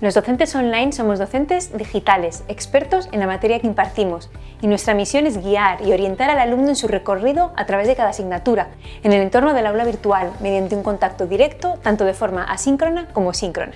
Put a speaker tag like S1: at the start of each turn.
S1: Los docentes online somos docentes digitales, expertos en la materia que impartimos, y nuestra misión es guiar y orientar al alumno en su recorrido a través de cada asignatura, en el entorno del aula virtual, mediante un contacto directo, tanto de forma asíncrona como síncrona.